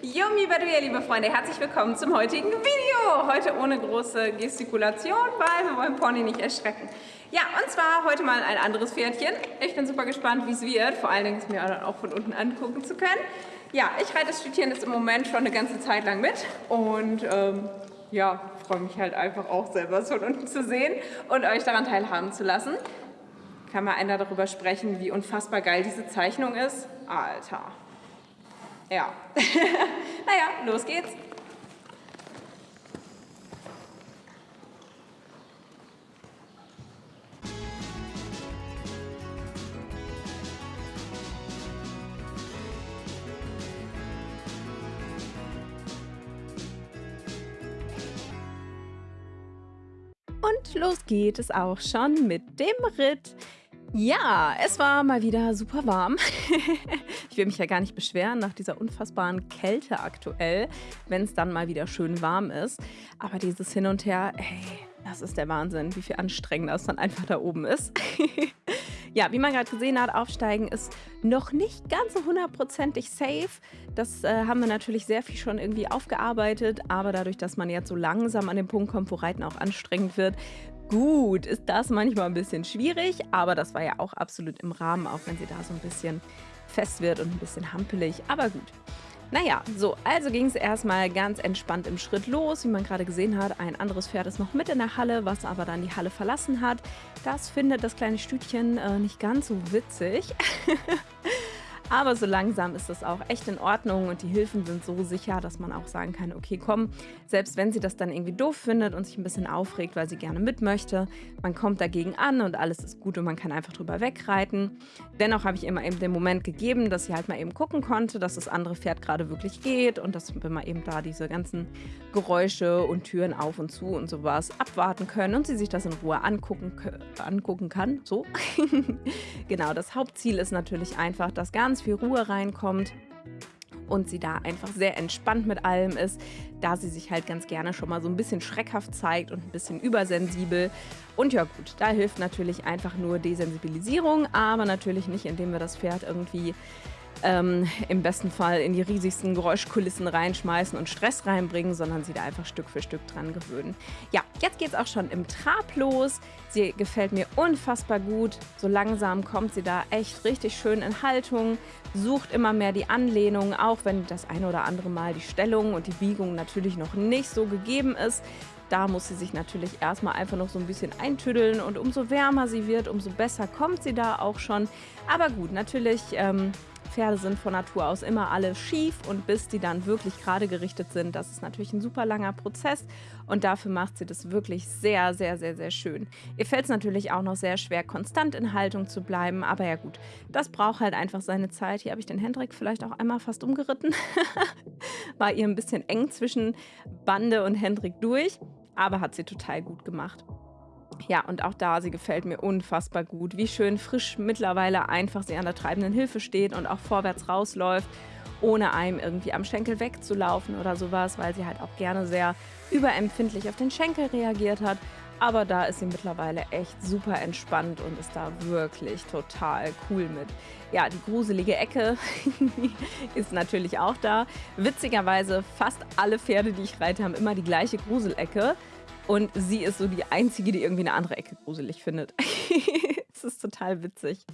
Yumi Badouya, liebe Freunde, herzlich willkommen zum heutigen Video. Heute ohne große Gestikulation, weil wir wollen Pony nicht erschrecken. Ja, und zwar heute mal ein anderes Pferdchen. Ich bin super gespannt, wie es wird. Vor allen Dingen es mir auch von unten angucken zu können. Ja, ich reite das Stütchen jetzt im Moment schon eine ganze Zeit lang mit und ähm, ja, freue mich halt einfach auch selber von unten zu sehen und euch daran teilhaben zu lassen. Kann mal einer darüber sprechen, wie unfassbar geil diese Zeichnung ist? Alter. Ja. naja, los geht's. Und los geht es auch schon mit dem Ritt. Ja, es war mal wieder super warm. ich will mich ja gar nicht beschweren nach dieser unfassbaren Kälte aktuell, wenn es dann mal wieder schön warm ist. Aber dieses Hin und Her, ey, das ist der Wahnsinn, wie viel anstrengender es dann einfach da oben ist. ja, wie man gerade gesehen hat, Aufsteigen ist noch nicht ganz so hundertprozentig safe. Das äh, haben wir natürlich sehr viel schon irgendwie aufgearbeitet, aber dadurch, dass man jetzt so langsam an den Punkt kommt, wo Reiten auch anstrengend wird, Gut, ist das manchmal ein bisschen schwierig, aber das war ja auch absolut im Rahmen, auch wenn sie da so ein bisschen fest wird und ein bisschen hampelig, aber gut. Naja, so, also ging es erstmal ganz entspannt im Schritt los. Wie man gerade gesehen hat, ein anderes Pferd ist noch mit in der Halle, was aber dann die Halle verlassen hat. Das findet das kleine Stütchen äh, nicht ganz so witzig. Aber so langsam ist das auch echt in Ordnung und die Hilfen sind so sicher, dass man auch sagen kann, okay, komm, selbst wenn sie das dann irgendwie doof findet und sich ein bisschen aufregt, weil sie gerne mit möchte, man kommt dagegen an und alles ist gut und man kann einfach drüber wegreiten. Dennoch habe ich immer eben den Moment gegeben, dass sie halt mal eben gucken konnte, dass das andere Pferd gerade wirklich geht und dass wir mal eben da diese ganzen Geräusche und Türen auf und zu und sowas abwarten können und sie sich das in Ruhe angucken, angucken kann. So. genau, das Hauptziel ist natürlich einfach, dass ganz ganz viel Ruhe reinkommt und sie da einfach sehr entspannt mit allem ist, da sie sich halt ganz gerne schon mal so ein bisschen schreckhaft zeigt und ein bisschen übersensibel. Und ja gut, da hilft natürlich einfach nur Desensibilisierung, aber natürlich nicht, indem wir das Pferd irgendwie ähm, im besten Fall in die riesigsten Geräuschkulissen reinschmeißen und Stress reinbringen, sondern sie da einfach Stück für Stück dran gewöhnen. Ja, jetzt geht es auch schon im Trab los. Sie gefällt mir unfassbar gut. So langsam kommt sie da echt richtig schön in Haltung, sucht immer mehr die Anlehnung, auch wenn das eine oder andere Mal die Stellung und die Biegung natürlich noch nicht so gegeben ist. Da muss sie sich natürlich erstmal einfach noch so ein bisschen eintüddeln und umso wärmer sie wird, umso besser kommt sie da auch schon. Aber gut, natürlich ähm, Pferde sind von Natur aus immer alle schief und bis die dann wirklich gerade gerichtet sind, das ist natürlich ein super langer Prozess und dafür macht sie das wirklich sehr, sehr, sehr, sehr schön. Ihr fällt es natürlich auch noch sehr schwer, konstant in Haltung zu bleiben, aber ja gut, das braucht halt einfach seine Zeit. Hier habe ich den Hendrik vielleicht auch einmal fast umgeritten. War ihr ein bisschen eng zwischen Bande und Hendrik durch, aber hat sie total gut gemacht. Ja, und auch da, sie gefällt mir unfassbar gut. Wie schön frisch mittlerweile einfach sie an der treibenden Hilfe steht und auch vorwärts rausläuft, ohne einem irgendwie am Schenkel wegzulaufen oder sowas, weil sie halt auch gerne sehr überempfindlich auf den Schenkel reagiert hat. Aber da ist sie mittlerweile echt super entspannt und ist da wirklich total cool mit. Ja, die gruselige Ecke ist natürlich auch da. Witzigerweise, fast alle Pferde, die ich reite, haben immer die gleiche Gruselecke. Und sie ist so die Einzige, die irgendwie eine andere Ecke gruselig findet. das ist total witzig.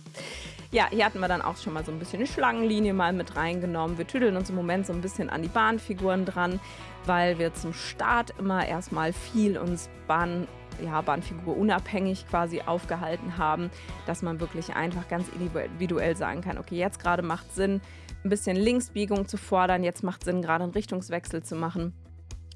Ja, hier hatten wir dann auch schon mal so ein bisschen eine Schlangenlinie mal mit reingenommen. Wir tüdeln uns im Moment so ein bisschen an die Bahnfiguren dran, weil wir zum Start immer erstmal viel uns Bahn, ja, Bahnfigur unabhängig quasi aufgehalten haben, dass man wirklich einfach ganz individuell sagen kann, okay, jetzt gerade macht Sinn, ein bisschen Linksbiegung zu fordern, jetzt macht Sinn, gerade einen Richtungswechsel zu machen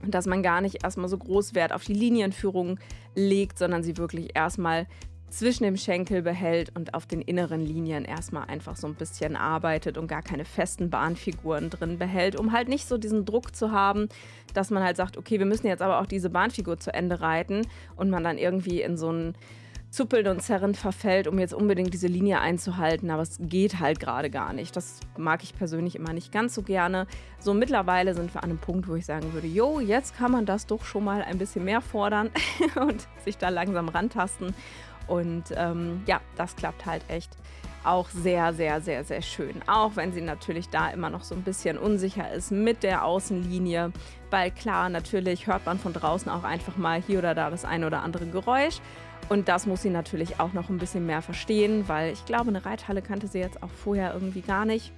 dass man gar nicht erstmal so groß Wert auf die Linienführung legt, sondern sie wirklich erstmal zwischen dem Schenkel behält und auf den inneren Linien erstmal einfach so ein bisschen arbeitet und gar keine festen Bahnfiguren drin behält, um halt nicht so diesen Druck zu haben, dass man halt sagt, okay, wir müssen jetzt aber auch diese Bahnfigur zu Ende reiten und man dann irgendwie in so einen zuppeln und zerrend verfällt, um jetzt unbedingt diese Linie einzuhalten, aber es geht halt gerade gar nicht. Das mag ich persönlich immer nicht ganz so gerne. So mittlerweile sind wir an einem Punkt, wo ich sagen würde, jo, jetzt kann man das doch schon mal ein bisschen mehr fordern und sich da langsam rantasten. Und ähm, ja, das klappt halt echt auch sehr, sehr, sehr, sehr schön. Auch wenn sie natürlich da immer noch so ein bisschen unsicher ist mit der Außenlinie. Weil klar, natürlich hört man von draußen auch einfach mal hier oder da das eine oder andere Geräusch. Und das muss sie natürlich auch noch ein bisschen mehr verstehen, weil ich glaube, eine Reithalle kannte sie jetzt auch vorher irgendwie gar nicht.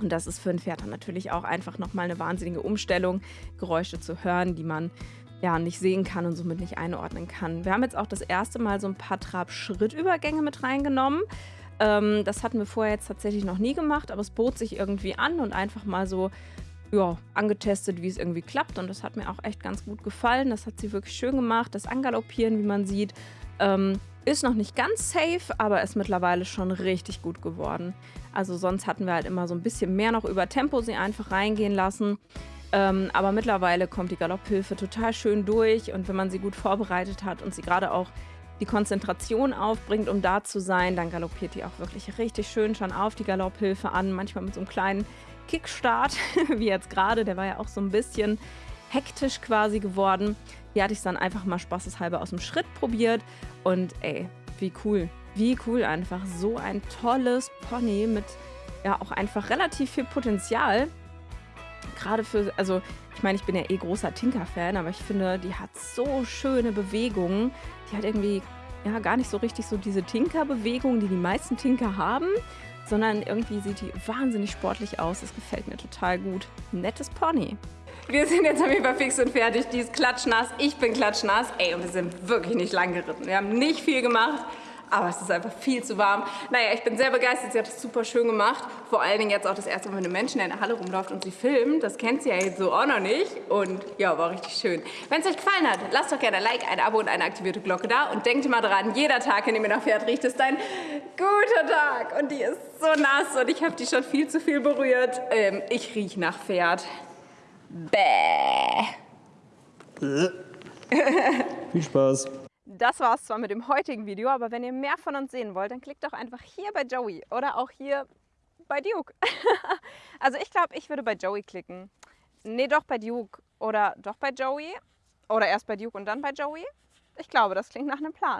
Und das ist für ein Pferd dann natürlich auch einfach nochmal eine wahnsinnige Umstellung, Geräusche zu hören, die man ja nicht sehen kann und somit nicht einordnen kann. Wir haben jetzt auch das erste Mal so ein paar Trab-Schrittübergänge mit reingenommen. Ähm, das hatten wir vorher jetzt tatsächlich noch nie gemacht, aber es bot sich irgendwie an und einfach mal so ja, angetestet, wie es irgendwie klappt. Und das hat mir auch echt ganz gut gefallen. Das hat sie wirklich schön gemacht. Das Angaloppieren, wie man sieht, ähm, ist noch nicht ganz safe, aber ist mittlerweile schon richtig gut geworden. Also sonst hatten wir halt immer so ein bisschen mehr noch über Tempo sie einfach reingehen lassen. Ähm, aber mittlerweile kommt die Galopphilfe total schön durch und wenn man sie gut vorbereitet hat und sie gerade auch die Konzentration aufbringt, um da zu sein, dann galoppiert die auch wirklich richtig schön schon auf die Galopphilfe an. Manchmal mit so einem kleinen Kickstart, wie jetzt gerade. Der war ja auch so ein bisschen hektisch quasi geworden. Hier hatte ich es dann einfach mal spaßeshalber aus dem Schritt probiert. Und ey, wie cool. Wie cool einfach. So ein tolles Pony mit ja auch einfach relativ viel Potenzial. Gerade für, also ich meine, ich bin ja eh großer Tinker-Fan, aber ich finde, die hat so schöne Bewegungen. Die hat irgendwie ja gar nicht so richtig so diese Tinker-Bewegungen, die die meisten Tinker haben, sondern irgendwie sieht die wahnsinnig sportlich aus. Das gefällt mir total gut. Nettes Pony. Wir sind jetzt auf jeden Fall fix und fertig. Die ist klatschnass, ich bin klatschnass. Ey, und wir sind wirklich nicht lang geritten. Wir haben nicht viel gemacht aber es ist einfach viel zu warm. Naja, ich bin sehr begeistert, sie hat es super schön gemacht. Vor allen Dingen jetzt auch das erste Mal, wenn eine Menschen in der Halle rumläuft und sie filmt. Das kennt sie ja jetzt so auch noch nicht. Und ja, war richtig schön. Wenn es euch gefallen hat, lasst doch gerne ein Like, ein Abo und eine aktivierte Glocke da. Und denkt immer dran, jeder Tag, in dem ihr nach Pferd riecht, ist ein guter Tag. Und die ist so nass und ich habe die schon viel zu viel berührt. Ähm, ich rieche nach Pferd. Bäh. Viel Spaß das war es zwar mit dem heutigen Video, aber wenn ihr mehr von uns sehen wollt, dann klickt doch einfach hier bei Joey oder auch hier bei Duke. also ich glaube, ich würde bei Joey klicken. Nee, doch bei Duke oder doch bei Joey oder erst bei Duke und dann bei Joey. Ich glaube, das klingt nach einem Plan.